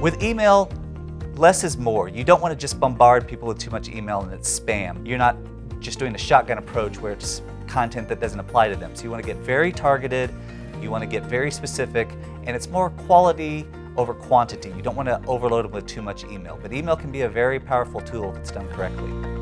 With email, less is more. You don't want to just bombard people with too much email and it's spam. You're not just doing a shotgun approach where it's content that doesn't apply to them. So you want to get very targeted, you want to get very specific, and it's more quality over quantity. You don't want to overload them with too much email, but email can be a very powerful tool if it's done correctly.